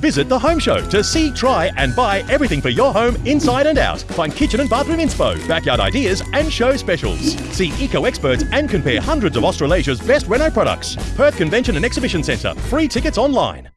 Visit the Home Show to see, try, and buy everything for your home inside and out. Find kitchen and bathroom inspo, backyard ideas, and show specials. See eco experts and compare hundreds of Australasia's best reno products. Perth Convention and Exhibition Centre. Free tickets online.